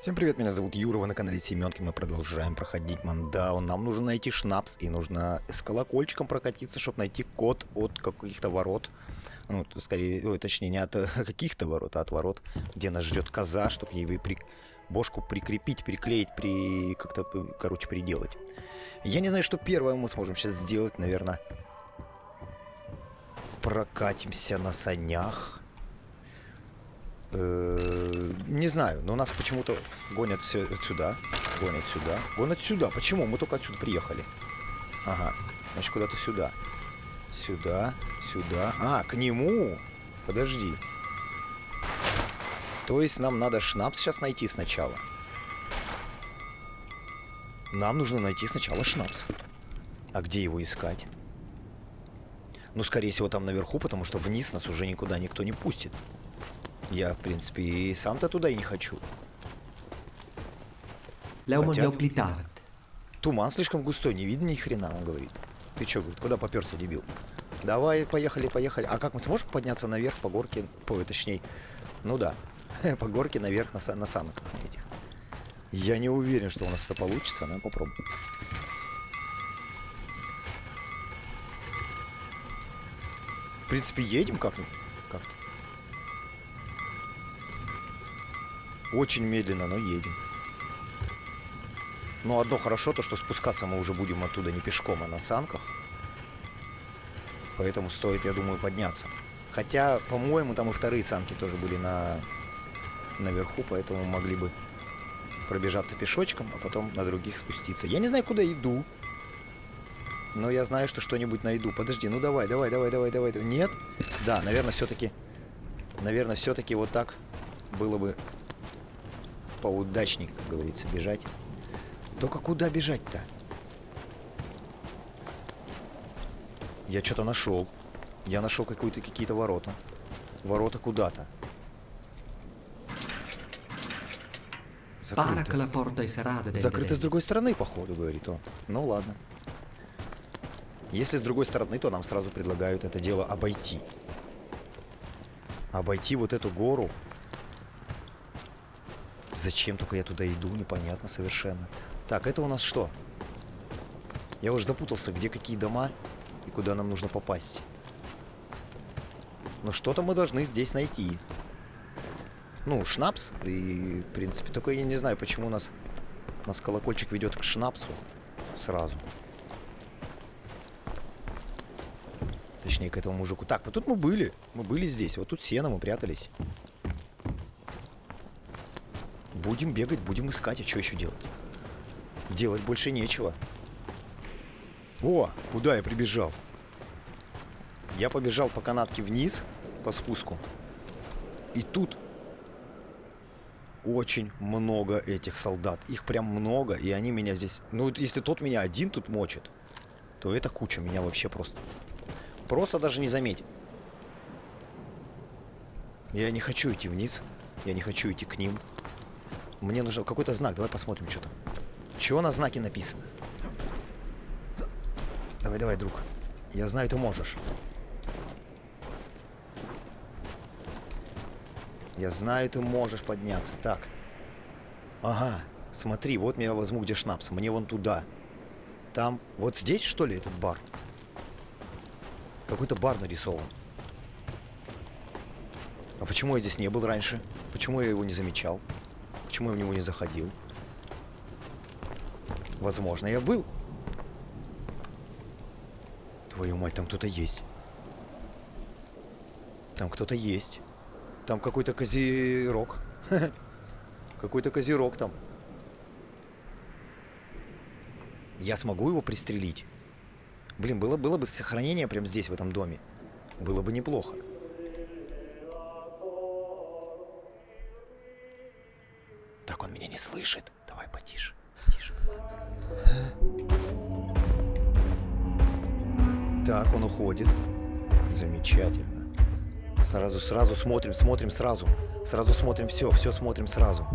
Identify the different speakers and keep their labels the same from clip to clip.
Speaker 1: Всем привет, меня зовут Юра, вы на канале Семенки, мы продолжаем проходить Мандау. Нам нужно найти шнапс и нужно с колокольчиком прокатиться, чтобы найти код от каких-то ворот. Ну, скорее, ой, точнее, не от каких-то ворот, а от ворот, где нас ждет коза, чтобы ей при... бошку прикрепить, приклеить, при... как-то, короче, приделать. Я не знаю, что первое мы сможем сейчас сделать, наверное. Прокатимся на санях. Э, не знаю, но нас почему-то гонят все сюда. Гонят сюда. Гонят сюда. Почему? Мы только отсюда приехали. Ага. Значит, куда-то сюда. Сюда. Сюда. А, к нему. Подожди. То есть нам надо шнапс сейчас найти сначала. Нам нужно найти сначала шнапс. А где его искать? Ну, скорее всего, там наверху, потому что вниз нас уже никуда никто не пустит. Я, в принципе, и сам-то туда и не хочу. Хотя... Туман слишком густой, не видно ни хрена, он говорит. Ты чё, говорит, куда поперся, дебил? Давай, поехали, поехали. А как мы сможем подняться наверх по горке, по, точнее, ну да, по горке наверх на, на санках этих? Я не уверен, что у нас это получится, но попробуем. В принципе, едем как-то. Очень медленно, но едем. Но одно хорошо, то что спускаться мы уже будем оттуда не пешком, а на санках. Поэтому стоит, я думаю, подняться. Хотя, по-моему, там и вторые санки тоже были на наверху, поэтому могли бы пробежаться пешочком, а потом на других спуститься. Я не знаю, куда иду. Но я знаю, что что-нибудь найду. Подожди, ну давай, давай, давай, давай, давай. Нет? Да, наверное, все-таки... Наверное, все-таки вот так было бы поудачнее, как говорится, бежать. Только куда бежать-то? Я что-то нашел. Я нашел какие-то ворота. Ворота куда-то. Закрыто. Закрыто с другой стороны, походу, говорит он. Ну ладно. Если с другой стороны, то нам сразу предлагают это дело обойти. Обойти вот эту гору Зачем только я туда иду, непонятно совершенно. Так, это у нас что? Я уже запутался, где какие дома и куда нам нужно попасть. Но что-то мы должны здесь найти. Ну, шнапс. И, в принципе, только я не знаю, почему у нас, у нас колокольчик ведет к шнапсу сразу. Точнее, к этому мужику. Так, вот тут мы были. Мы были здесь. Вот тут сено, мы прятались. Будем бегать, будем искать, а что еще делать? Делать больше нечего. О, куда я прибежал? Я побежал по канатке вниз, по спуску. И тут очень много этих солдат. Их прям много, и они меня здесь... Ну, если тот меня один тут мочит, то эта куча меня вообще просто... Просто даже не заметит. Я не хочу идти вниз. Я не хочу идти к ним. Мне нужен какой-то знак. Давай посмотрим, что там. Чего на знаке написано? Давай, давай, друг. Я знаю, ты можешь. Я знаю, ты можешь подняться. Так. Ага. Смотри, вот я возьму, где шнапс. Мне вон туда. Там. Вот здесь, что ли, этот бар? Какой-то бар нарисован. А почему я здесь не был раньше? Почему я его не замечал? Почему я в него не заходил? Возможно, я был. Твою мать, там кто-то есть. Там кто-то есть. Там какой-то козерог. Какой-то козерог там. Я смогу его пристрелить? Блин, было, было бы сохранение прямо здесь, в этом доме. Было бы неплохо. Слышит. Давай потише. Тише. Так, он уходит. Замечательно. Сразу, сразу смотрим, смотрим сразу. Сразу смотрим все, все смотрим сразу.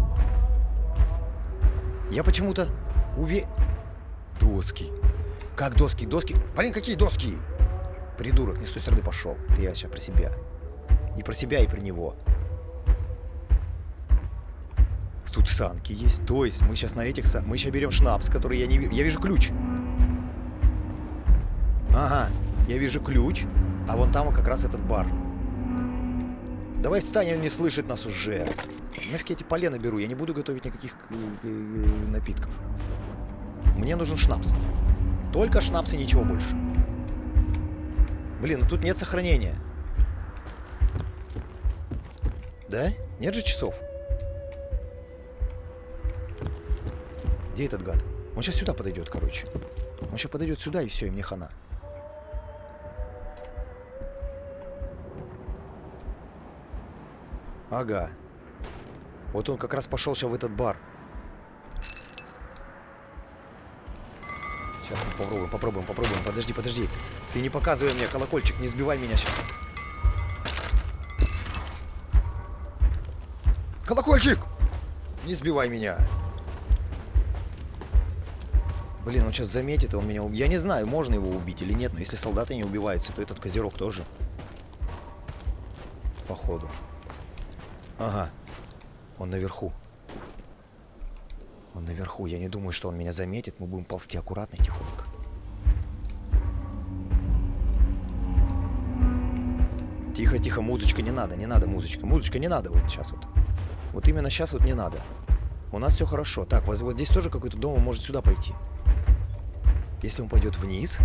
Speaker 1: Я почему-то уве... Доски. Как доски? Доски? Блин, какие доски? Придурок, не с той стороны пошел. Это я сейчас про себя. И про себя, и про него. Тут санки есть. То есть мы сейчас на этих сан... Мы сейчас берем шнапс, который я не вижу. Я вижу ключ. Ага, я вижу ключ. А вон там как раз этот бар. Давай встань, он не слышит нас уже. Нафиг я эти полена беру, я не буду готовить никаких э, э, напитков. Мне нужен шнапс. Только шнапс и ничего больше. Блин, ну тут нет сохранения. Да? Нет же часов? Где этот гад? Он сейчас сюда подойдет, короче. Он сейчас подойдет сюда, и все, и мне хана. Ага. Вот он как раз пошел сейчас в этот бар. Сейчас мы попробуем, попробуем, попробуем. Подожди, подожди. Ты не показывай мне колокольчик, не сбивай меня сейчас. Колокольчик! Не сбивай меня. Блин, он сейчас заметит, и он меня убьет. Я не знаю, можно его убить или нет, но если солдаты не убиваются, то этот козерог тоже. Походу. Ага. Он наверху. Он наверху. Я не думаю, что он меня заметит. Мы будем ползти аккуратно тихонько. Тихо, тихо, музычка не надо, не надо музычка. Музычка не надо вот сейчас вот. Вот именно сейчас вот не надо. У нас все хорошо. Так, вот, вот здесь тоже какой-то дом, он может сюда пойти. Если он пойдет вниз...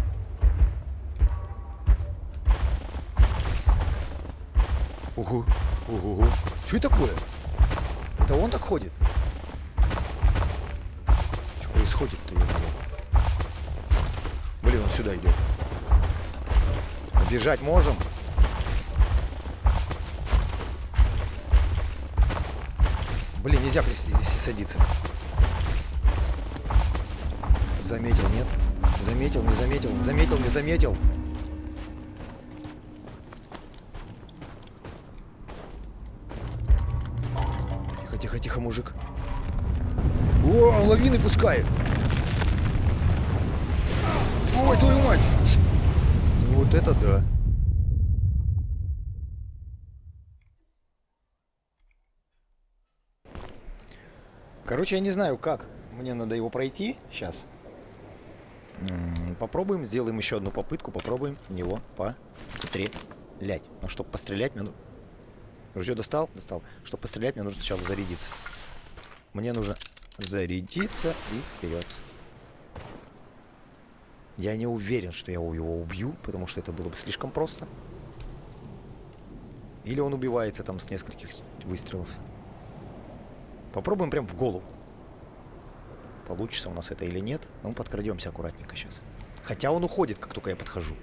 Speaker 1: Угу, угу, угу. Что это такое? Это он так ходит? Что происходит-то? Блин, он сюда идет. Бежать можем? Блин, нельзя садиться. Заметил, нет? Заметил, не заметил, заметил, не заметил. Тихо, тихо, тихо, мужик. О, лавины пускает. Ой, твою мать. Вот это да. Короче, я не знаю, как. Мне надо его пройти сейчас. Попробуем, сделаем еще одну попытку, попробуем в него пострелять. Но чтобы пострелять, мне... Ружье достал? Достал. Чтобы пострелять, мне нужно сначала зарядиться. Мне нужно зарядиться и вперед. Я не уверен, что я его убью, потому что это было бы слишком просто. Или он убивается там с нескольких выстрелов. Попробуем прям в голову. Получится у нас это или нет. Ну, подкрадемся аккуратненько сейчас. Хотя он уходит, как только я подхожу.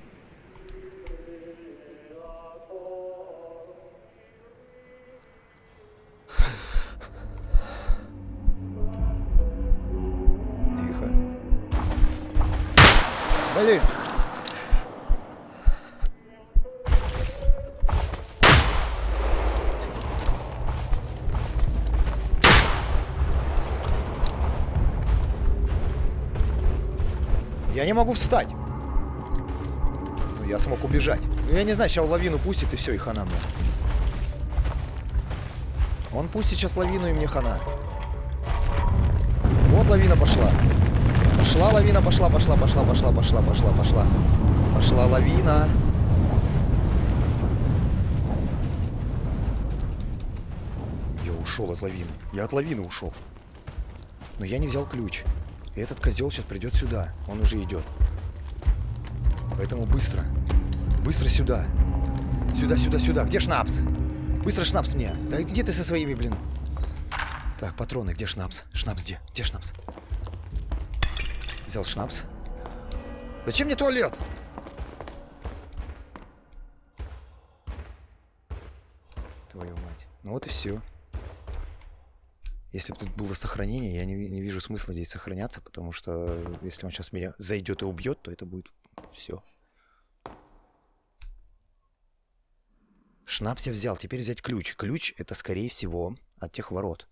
Speaker 1: Я не могу встать. Ну, я смог убежать. Ну, я не знаю, сейчас лавину пустит, и все, и хана мне. Он пустит сейчас лавину, и мне хана. Вот лавина пошла. Пошла лавина, пошла, пошла, пошла, пошла, пошла, пошла, пошла. Пошла лавина. Я ушел от лавины. Я от лавины ушел. Но я не взял ключ. Этот козел сейчас придет сюда. Он уже идет. Поэтому быстро. Быстро сюда. Сюда, сюда, сюда. Где шнапс? Быстро шнапс мне. Да где ты со своими, блин? Так, патроны. Где шнапс? Шнапс где? Где шнапс? Взял шнапс. Зачем мне туалет? Твою мать. Ну вот и все. Если бы тут было сохранение, я не, не вижу смысла здесь сохраняться, потому что если он сейчас меня зайдет и убьет, то это будет все. Шнапс я взял. Теперь взять ключ. Ключ это, скорее всего, от тех ворот.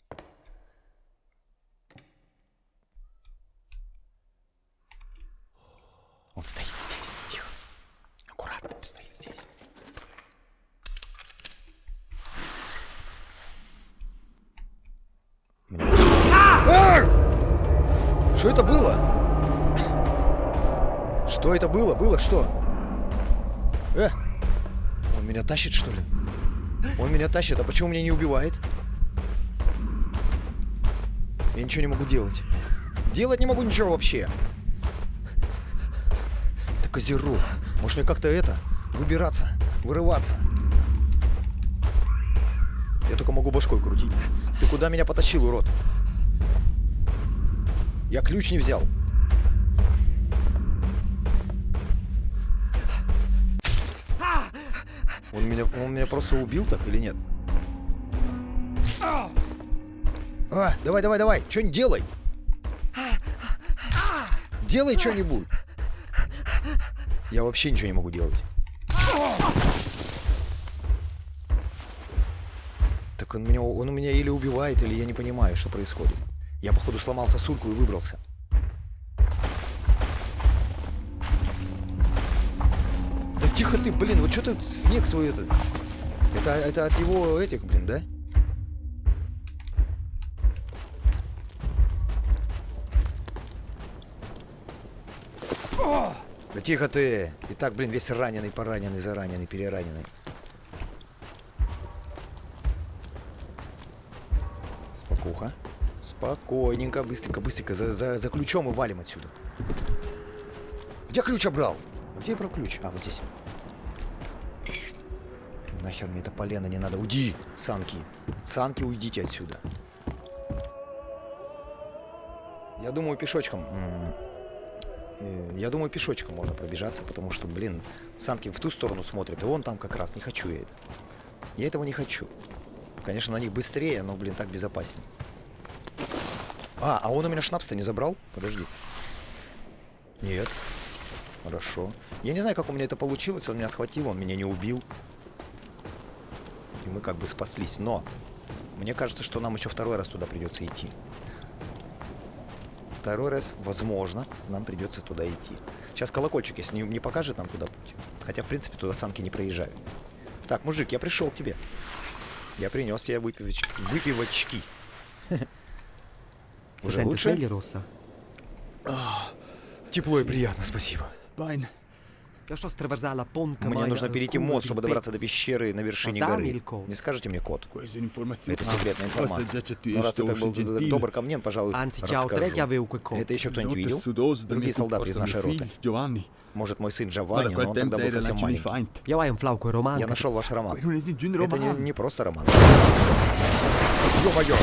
Speaker 1: Он стоит здесь. Тихо. Аккуратно стоит здесь. Что это было? Что это было? Было что? Э! Он меня тащит, что ли? Он меня тащит, а почему меня не убивает? Я ничего не могу делать. Делать не могу ничего вообще. Это козерог. Может мне как-то это, выбираться, вырываться. Я только могу башкой крутить. Ты куда меня потащил, урод? Я ключ не взял. Он меня, он меня просто убил так или нет? А, давай, давай, давай, что-нибудь делай. Делай что-нибудь. Я вообще ничего не могу делать. Так он меня, он меня или убивает, или я не понимаю, что происходит. Я, походу, сломал сосульку и выбрался. Да тихо ты, блин, вот что ты снег свой этот... Это, это от его этих, блин, да? Да тихо ты! И так, блин, весь раненый, пораненный, зараненный, перераненный. Спокойненько, быстренько, быстренько. За, за, за ключом и валим отсюда. Где ключ обрал? Где я брал ключ? А, вот здесь. Нахер мне это полено не надо. Уйди, санки. Санки, уйдите отсюда. Я думаю, пешочком. Э, я думаю, пешочком можно пробежаться, потому что, блин, санки в ту сторону смотрят, и он там как раз. Не хочу я это. Я этого не хочу. Конечно, на них быстрее, но, блин, так безопаснее. А, а он у меня шнапс-то не забрал? Подожди. Нет. Хорошо. Я не знаю, как у меня это получилось. Он меня схватил, он меня не убил. И мы как бы спаслись. Но мне кажется, что нам еще второй раз туда придется идти. Второй раз, возможно, нам придется туда идти. Сейчас колокольчик, если не, не покажет нам туда путь. Хотя, в принципе, туда самки не проезжают. Так, мужик, я пришел к тебе. Я принес тебе выпивоч... выпивочки. Уже лучше? Тепло и приятно, спасибо. Мне нужно перейти мост, чтобы добраться до пещеры на вершине горы. Не скажете мне код? Это секретная информация. Но раз ты так был добр ко мне, пожалуй, расскажу. Это еще кто-нибудь видел? Другие солдаты из нашей роты. Может, мой сын Джованни, но он тогда был совсем маленький. Я нашел ваш роман.
Speaker 2: Un
Speaker 1: Это не, не просто роман. Ё-моё!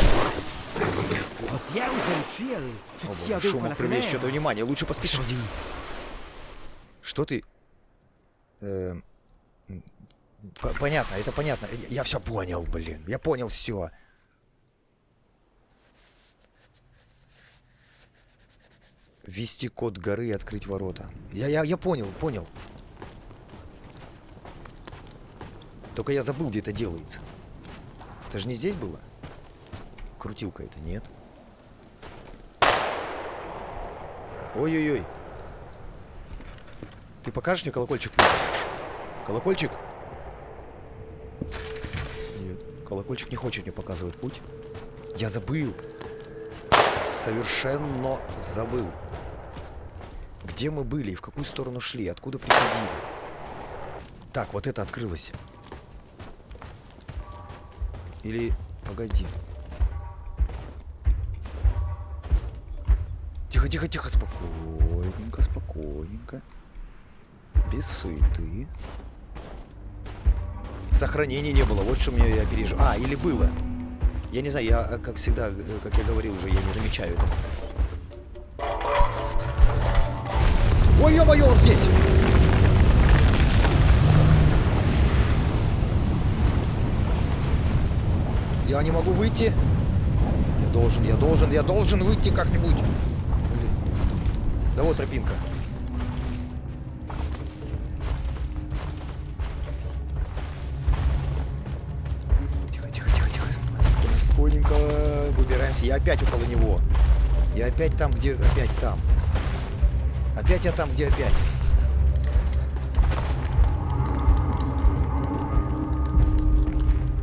Speaker 1: О, боже, шуму привлечь что-то внимание. Лучше поспешить. Что ты? Э, Понятно, это понятно. Я- все понял, блин. Я понял все. Ввести код горы и открыть ворота. Я, я, я понял, понял. Только я забыл, где это делается. Это же не здесь было? Крутилка это, нет? Ой-ой-ой. Ты покажешь мне колокольчик? Колокольчик? Нет, колокольчик не хочет мне показывать путь. Я забыл. Совершенно забыл. Где мы были и в какую сторону шли, откуда приходили. Так, вот это открылось. Или... Погоди. Тихо, тихо, спокойненько, спокойненько. Без суеты. Сохранения не было, вот что мне я пережил. А, или было. Я не знаю, я, э, как всегда, э, как я говорил уже, я не замечаю это. Ой, ё-моё, он здесь! Я не могу выйти. Я должен, я должен, я должен выйти как-нибудь. Да вот тропинка. Тихо, тихо, тихо, тихо. Спокойненько выбираемся. Я опять около него. Я опять там, где опять там. Опять я там, где опять.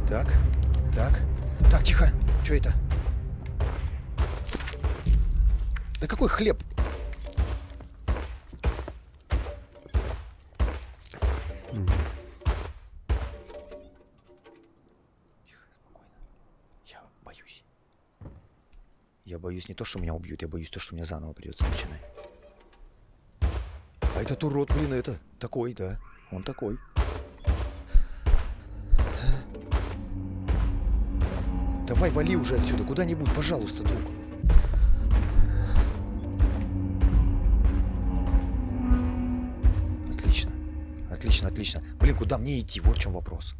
Speaker 1: Так, так. Так, тихо. Что это? Да какой хлеб? Боюсь не то, что меня убьют, я боюсь то, что мне заново придется начинать. А этот урод, блин, это такой, да. Он такой. Давай, вали уже отсюда, куда-нибудь, пожалуйста, друг. Отлично. Отлично, отлично. Блин, куда мне идти? Вот в чем вопрос.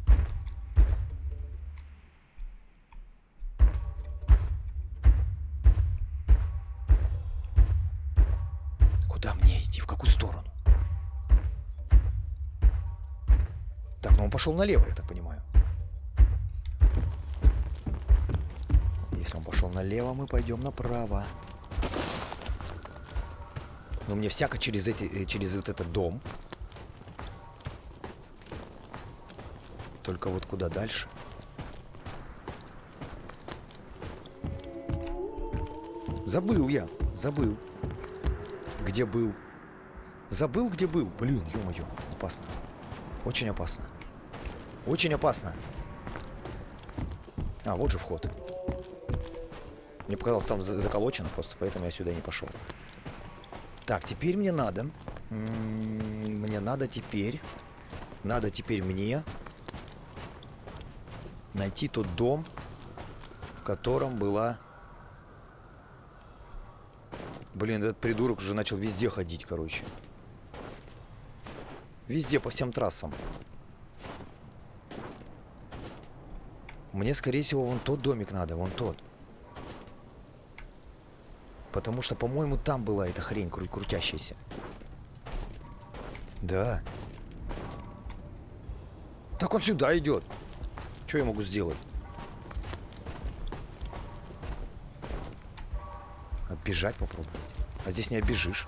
Speaker 1: Так, ну он пошел налево, я так понимаю. Если он пошел налево, мы пойдем направо. Но мне всяко через, эти, э, через вот этот дом. Только вот куда дальше? Забыл я, забыл. Где был? Забыл, где был. Блин, ё-моё, опасно. Очень опасно. Очень опасно. А, вот же вход. Мне показалось, там за- заколочено просто, поэтому я сюда не пошел. Так, теперь мне надо. м, Мне надо теперь. Надо теперь мне найти тот дом, в котором была... Блин, этот придурок уже начал везде ходить, короче. Везде, по всем трассам. Мне, скорее всего, вон тот домик надо, вон тот. Потому что, по-моему, там была эта хрень кру- крутящаяся. Да. Так он сюда идет. Что я могу сделать? Оббежать попробую. А здесь не оббежишь.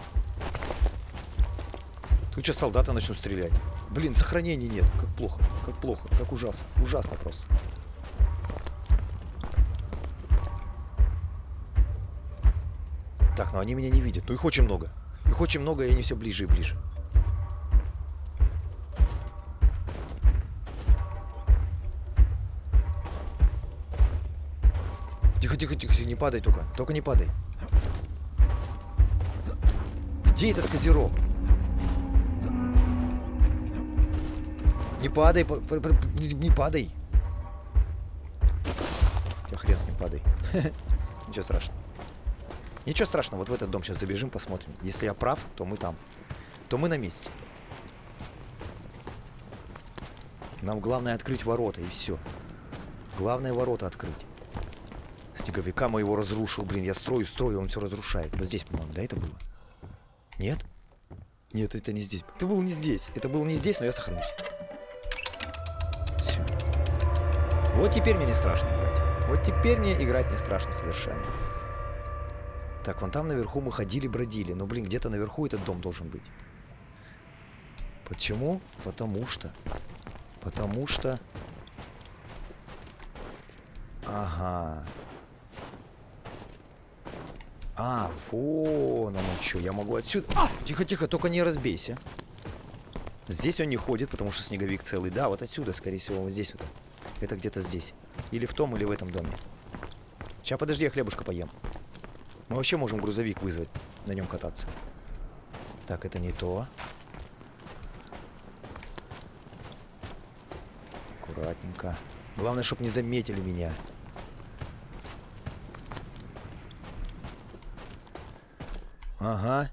Speaker 1: Тут что, солдаты начнут стрелять? Блин, сохранений нет. Как плохо, как плохо, как ужасно. Ужасно просто. Так, ну они меня не видят. Ну их очень много. Их очень много, и они все ближе и ближе. Тихо, тихо, тихо, тихо, не падай только. Только не падай. Где этот козерог? Не падай, не падай. Тебя хрен с ним падай. Ничего страшного. Ничего страшного, вот в этот дом сейчас забежим, посмотрим. Если я прав, то мы там. То мы на месте. Нам главное открыть ворота, и все. Главное ворота открыть. Снеговика моего разрушил, блин. Я строю, строю, он все разрушает. Вот здесь, по-моему, да, это было? Нет? Нет, это не здесь. Это было не здесь. Это было не здесь, но я сохранюсь. Вот теперь мне не страшно играть. Вот теперь мне играть не страшно совершенно. Так, вон там наверху мы ходили-бродили. Но, блин, где-то наверху этот дом должен быть. Почему? Потому что... Потому что... Ага. А, вон оно что. Я могу отсюда... А! Тихо-тихо, только не разбейся. Здесь он не ходит, потому что снеговик целый. Да, вот отсюда, скорее всего, вот здесь вот. Это где-то здесь. Или в том, или в этом доме. Сейчас, подожди, я хлебушка поем. Мы вообще можем грузовик вызвать, на нем кататься. Так, это не то. Аккуратненько. Главное, чтобы не заметили меня. Ага.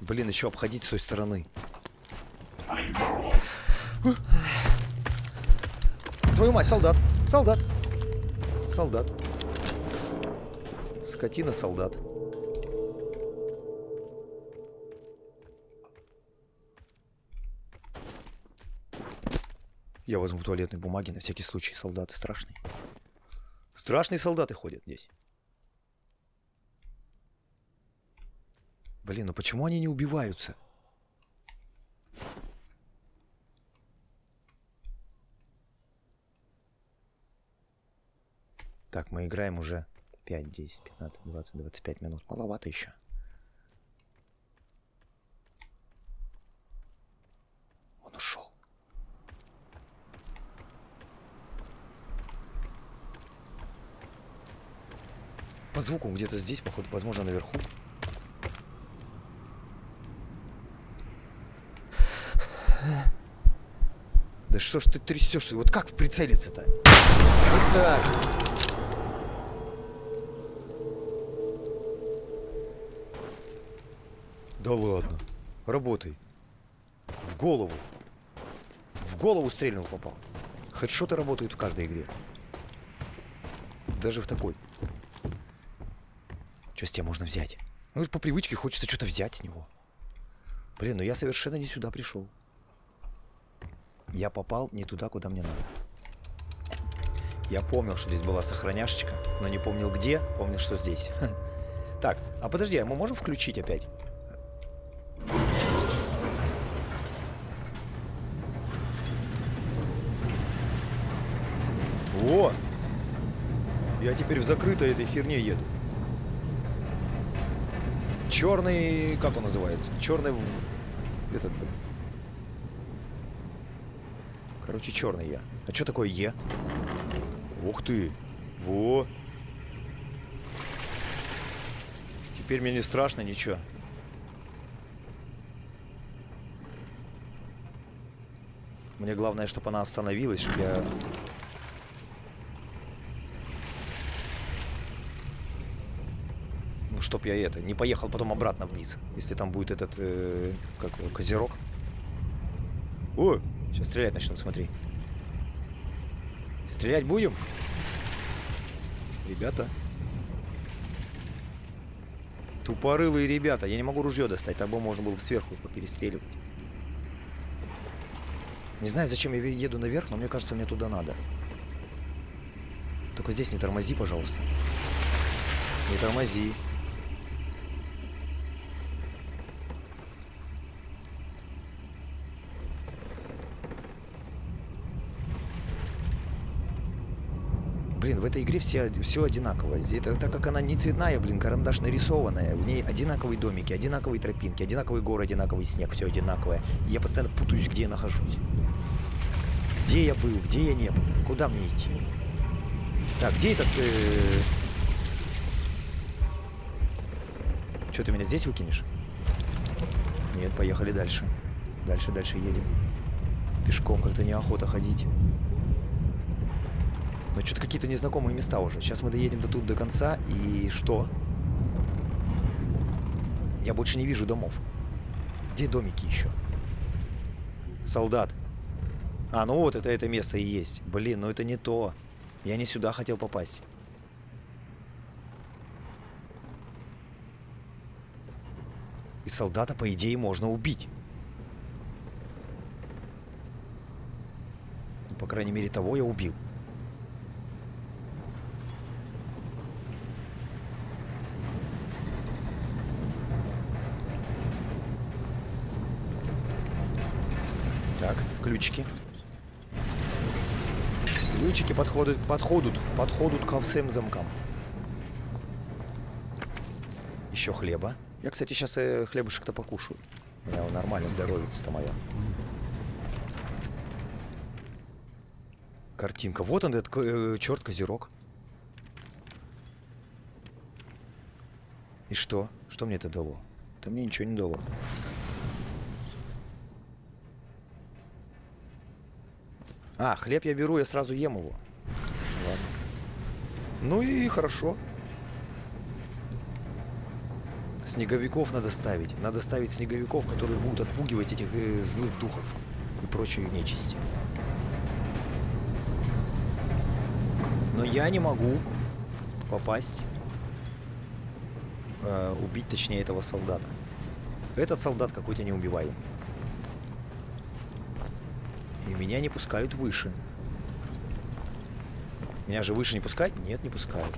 Speaker 1: Блин, еще обходить с той стороны. Твою мать, солдат! Солдат! Солдат. Скотина, солдат. Я возьму туалетной бумаги на всякий случай. Солдаты страшные. Страшные солдаты ходят здесь. Блин, ну почему они не убиваются? Так, мы играем уже 5, 10, 15, 20, 25 минут. Маловато еще. Он ушел. По звуку где-то здесь, походу, возможно, наверху. Да что ж ты трясешься? Вот как прицелиться-то? Вот так. Да ладно. Работай. В голову. В голову стрельнул попал. Хедшоты работают в каждой игре. Даже в такой. Что с тебя можно взять? Ну, по привычке хочется что-то взять с него. Блин, ну я совершенно не сюда пришел. Я попал не туда, куда мне надо. Я помнил, что здесь была сохраняшечка, но не помнил где, помнил, что здесь. Так, а подожди, а мы можем включить опять? О! Я теперь в закрытой этой херне еду. Черный, как он называется? Черный, этот. Короче, черный я. А что такое Е? Ух ты! Во! Теперь мне не страшно ничего. Мне главное, чтобы она остановилась, чтобы я... чтоб я это, не поехал потом обратно вниз, если там будет этот, э, как его, козерог. О, сейчас стрелять начнут, смотри. Стрелять будем? Ребята. Тупорылые ребята. Я не могу ружье достать, того можно было бы сверху перестреливать. Не знаю, зачем я еду наверх, но мне кажется, мне туда надо. Только здесь не тормози, пожалуйста. Не тормози. Блин, в этой игре все, все одинаково. Это, так как она не цветная, блин, карандаш нарисованная. В ней одинаковые домики, одинаковые тропинки, одинаковый город, одинаковый снег, все одинаковое. И я постоянно путаюсь, где я нахожусь. Где я был, где я не был, куда мне идти. Так, где этот... Э... Что, ты меня здесь выкинешь? Нет, поехали дальше. Дальше, дальше едем. Пешком как-то неохота ходить. Но что-то какие-то незнакомые места уже. Сейчас мы доедем до тут до конца, и что? Я больше не вижу домов. Где домики еще? Солдат. А, ну вот это это место и есть. Блин, ну это не то. Я не сюда хотел попасть. И солдата, по идее, можно убить. Ну, по крайней мере, того я убил. Ключики. Ключики подходят, подходят, подходят ко всем замкам. Еще хлеба. Я, кстати, сейчас э, хлебушек-то покушаю. У меня нормально здоровится-то мое. Картинка. Вот он, этот э, черт козерог. И что? Что мне это дало? Это мне ничего не дало. А, хлеб я беру, я сразу ем его. Ладно. Ну и хорошо. Снеговиков надо ставить. Надо ставить снеговиков, которые будут отпугивать этих э, злых духов и прочую нечисть. Но я не могу попасть, э, убить точнее этого солдата. Этот солдат какой-то неубиваемый. И меня не пускают выше. Меня же выше не пускать? Нет, не пускают.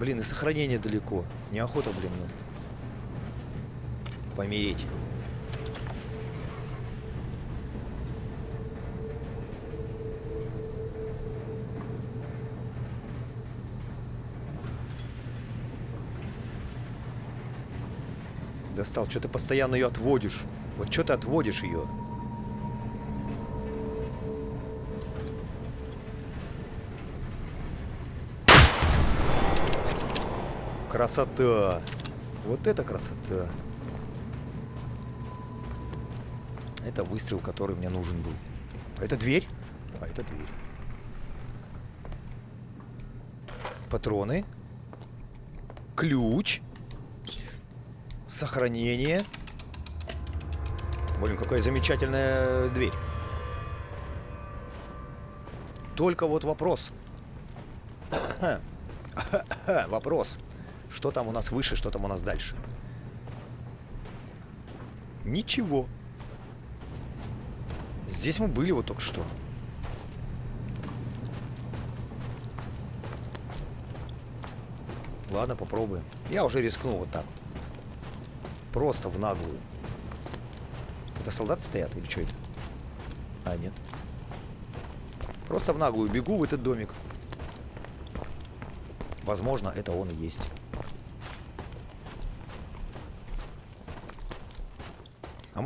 Speaker 1: Блин, и сохранение далеко. Неохота, блин, ну. Помереть. Достал, что ты постоянно ее отводишь. Вот что ты отводишь ее? Красота! Вот это красота! Это выстрел, который мне нужен был. А это дверь? А это дверь. Патроны. Ключ. Сохранение. Блин, какая замечательная дверь. Только вот вопрос. вопрос. Что там у нас выше, что там у нас дальше? Ничего. Здесь мы были вот только что. Ладно, попробуем. Я уже рискнул вот так вот. Просто в наглую. Это солдаты стоят или что это? А, нет. Просто в наглую бегу в этот домик. Возможно, это он и есть.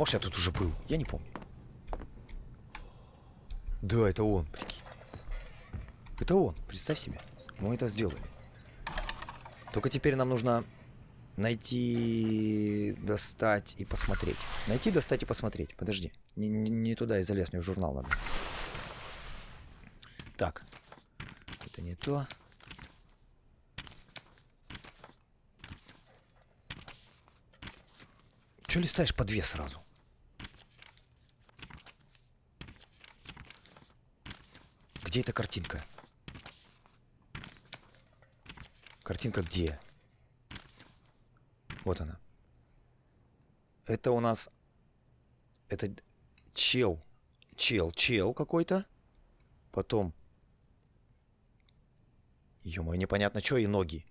Speaker 1: Может, я тут уже был? Я не помню. Да, это он, прикинь. Это он, представь себе. Мы это сделали. Только теперь нам нужно найти, достать и посмотреть. Найти, достать и посмотреть. Подожди. Не, не, не туда я залез, мне в журнал надо. Так. Это не то. Че листаешь по две сразу? Где эта картинка? Картинка где? Вот она. Это у нас... Это чел. Чел, чел какой-то. Потом... Ё-моё, непонятно что и ноги.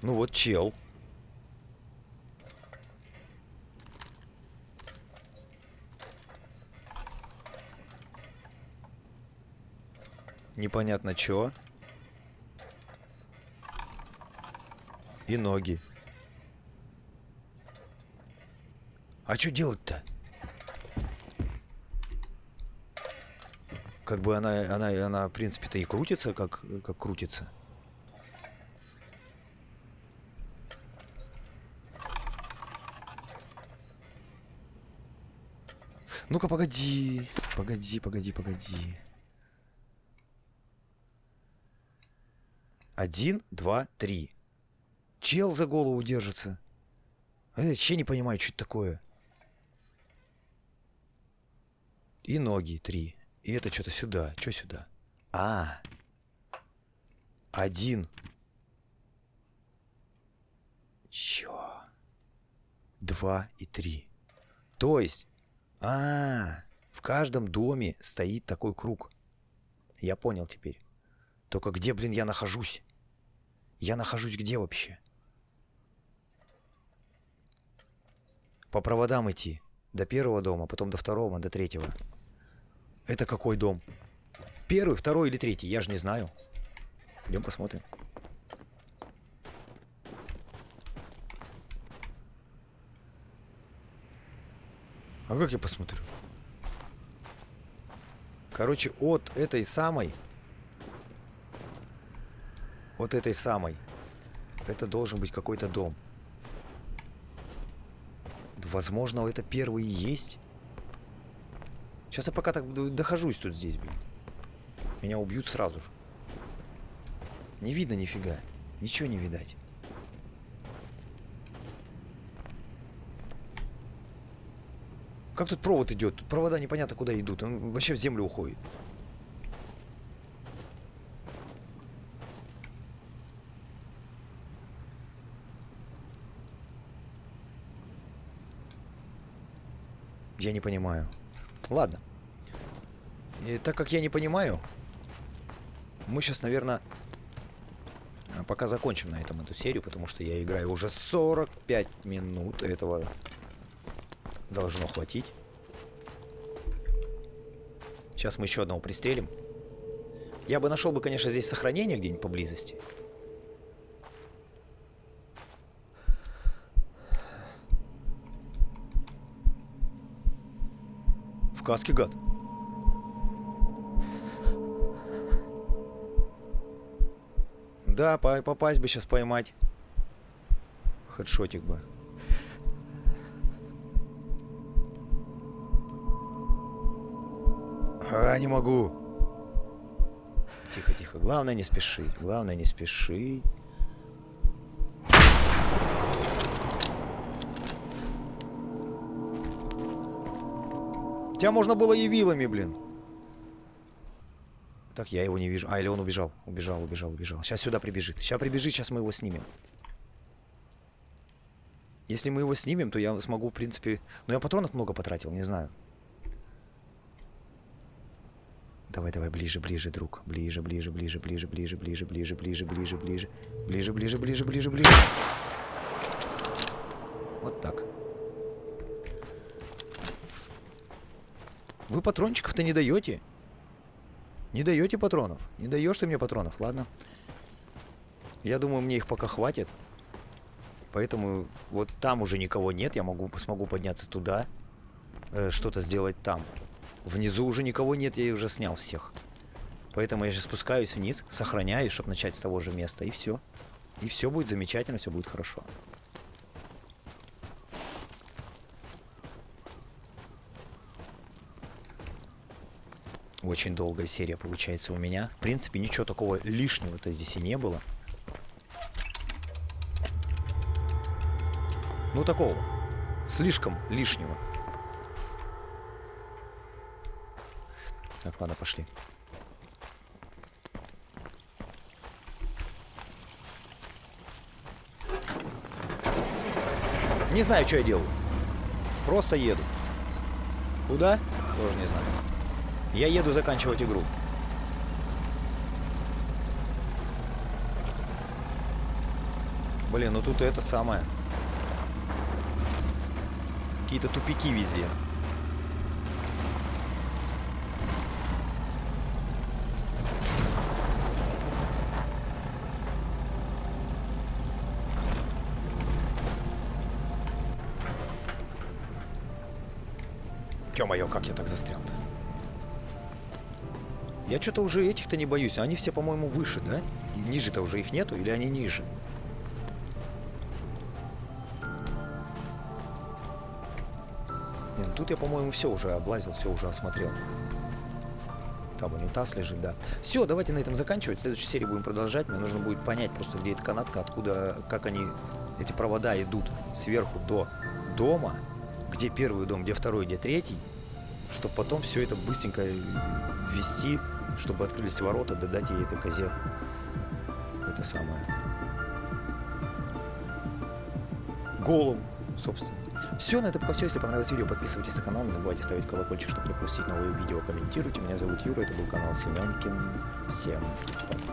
Speaker 1: Ну вот чел. Непонятно чё. И ноги. А что делать-то? Как бы она, она, она, в принципе-то и крутится, как, как крутится. Ну-ка, погоди. Погоди, погоди, погоди. Один, два, три. Чел за голову держится. А я вообще не понимаю, что это такое. И ноги три. И это что-то сюда. Что сюда? А. Один. Чё? Два и три. То есть а, в каждом доме стоит такой круг. Я понял теперь. Только где, блин, я нахожусь? Я нахожусь где вообще? По проводам идти. До первого дома, потом до второго, до третьего. Это какой дом? Первый, второй или третий? Я же не знаю. Идем посмотрим. А как я посмотрю? Короче, от этой самой... Вот этой самой. Это должен быть какой-то дом. Возможно, это первый и есть. Сейчас я пока так дохожусь тут здесь, блин. Меня убьют сразу же. Не видно нифига. Ничего не видать. Как тут провод идет? Тут провода непонятно куда идут. Он вообще в землю уходит. Я не понимаю. Ладно. И так как я не понимаю, мы сейчас, наверное, пока закончим на этом эту серию, потому что я играю уже 45 минут этого Должно хватить. Сейчас мы еще одного пристрелим. Я бы нашел бы, конечно, здесь сохранение где-нибудь поблизости. В каске гад. Да, по попасть бы сейчас поймать. Хедшотик бы. А, не могу. Тихо, тихо. Главное не спешить. Главное не спешить. Тебя можно было и вилами, блин. Так, я его не вижу. А, или он убежал. Убежал, убежал, убежал. Сейчас сюда прибежит. Сейчас прибежит, сейчас мы его снимем. Если мы его снимем, то я смогу, в принципе... Ну, я патронов много потратил, не знаю. Давай, давай, ближе, ближе, друг. Ближе, ближе, ближе, ближе, ближе, ближе, ближе, ближе, ближе, ближе. Ближе, ближе, ближе, ближе, ближе. Вот так. Вы патрончиков-то не даете? Не даете патронов? Не даешь ты мне патронов, ладно. Я думаю, мне их пока хватит. Поэтому вот там уже никого нет. Я могу, смогу подняться туда. Э, Что-то сделать там. Внизу уже никого нет, я уже снял всех. Поэтому я сейчас спускаюсь вниз, сохраняюсь, чтобы начать с того же места, и все. И все будет замечательно, все будет хорошо. Очень долгая серия получается у меня. В принципе, ничего такого лишнего-то здесь и не было. Ну, такого. Слишком лишнего. Так, ладно, пошли. Не знаю, что я делаю. Просто еду. Куда? Тоже не знаю. Я еду заканчивать игру. Блин, ну тут это самое. Какие-то тупики везде. Ё-моё, как я так застрял-то? Я что-то уже этих-то не боюсь. Они все, по-моему, выше, да? Ниже-то уже их нету? Или они ниже? Нет, тут я, по-моему, все уже облазил, все уже осмотрел. Там унитаз лежит, да. Все, давайте на этом заканчивать. В следующей серии будем продолжать. Мне нужно будет понять просто, где эта канатка, откуда, как они, эти провода идут сверху до дома. Где первый дом, где второй, где третий. Чтобы потом все это быстренько ввести, чтобы открылись ворота, додать ей этой козе это самое. Голову, собственно. Все, на этом пока все. Если понравилось видео, подписывайтесь на канал, не забывайте ставить колокольчик, чтобы не пропустить новые видео. Комментируйте. Меня зовут Юра, это был канал Семенкин. Всем пока.